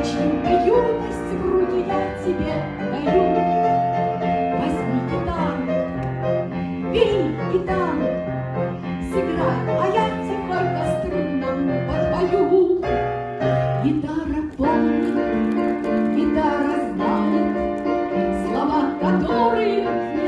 очень, а юность в руки я тебе даю. Возьми гитару, бери гитару, сыграй, а я тихонько струнам подпою. Гитара помнит, гитара знает слова, которые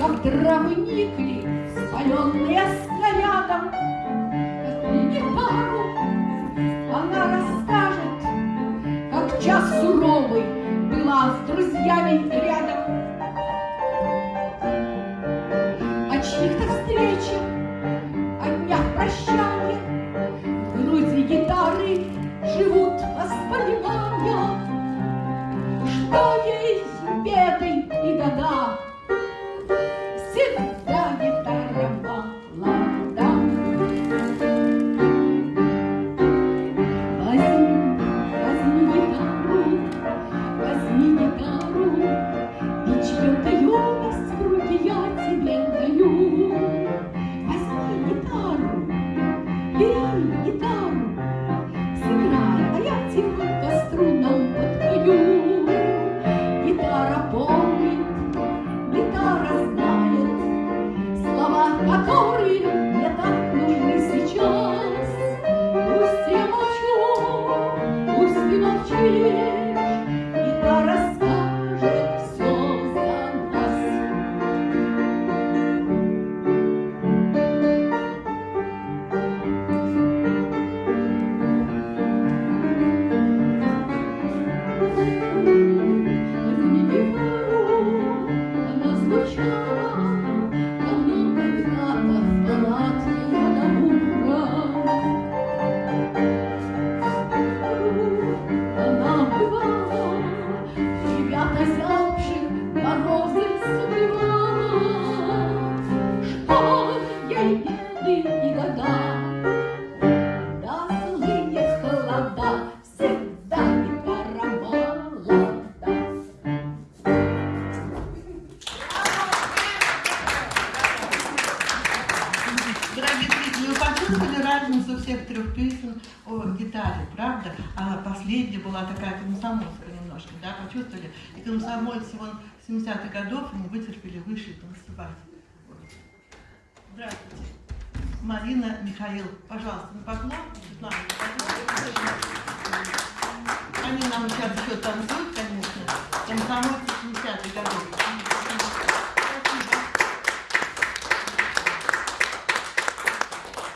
как травник ли, спаленные снарядом. Возьми гитару, она расскажет, как час суровый была с друзьями рядом. О чьих-то встречах, о днях прощания, в груди гитары живут воспоминания, что беды и года. Всегда гитара молода. Возьми, возьми гитару, возьми гитару, И в руки я тебе даю. Возьми гитару, бери Слова, Вы почувствовали разницу всех трех песен о гитаре, правда? А последняя была такая комсомольская немножко, да, почувствовали? И комсомольцы вон 70-х годов не вытерпели, вышли танцевать. Здравствуйте. Марина Михаил, пожалуйста, на поклон. Они нам сейчас еще танцуют, конечно. Комсомольцы 70-х годов.